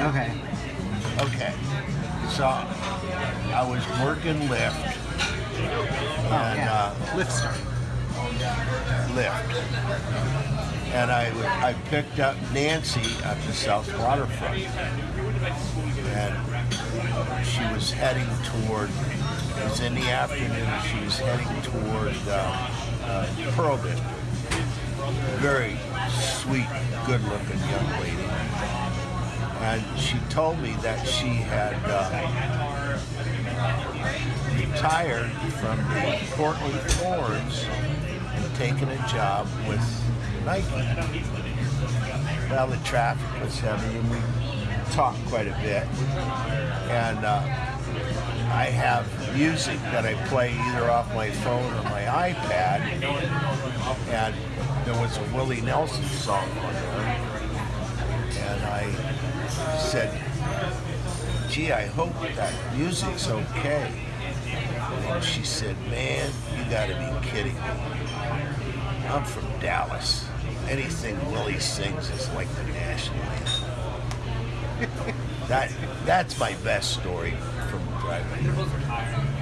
Okay. Okay. So I was working Lyft Oh, and yeah. uh, Lift start. Lyft, and I I picked up Nancy at the South Waterfront, and she was heading toward. It was in the afternoon. She was heading toward uh, uh, Pearl. Very sweet, good-looking young lady, and she told me that she had. Uh, retired from the Portland Thorns and taken a job with Nike. Well, the traffic was heavy and we talked quite a bit. And uh, I have music that I play either off my phone or my iPad. And there was a Willie Nelson song on there. And I said, gee, I hope that music's okay. And she said, man, you gotta be kidding me. I'm from Dallas. Anything Willie sings is like the national anthem. that, that's my best story from driving.